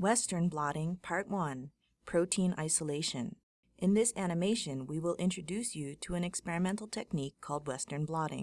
Western Blotting Part 1 Protein Isolation In this animation we will introduce you to an experimental technique called Western blotting.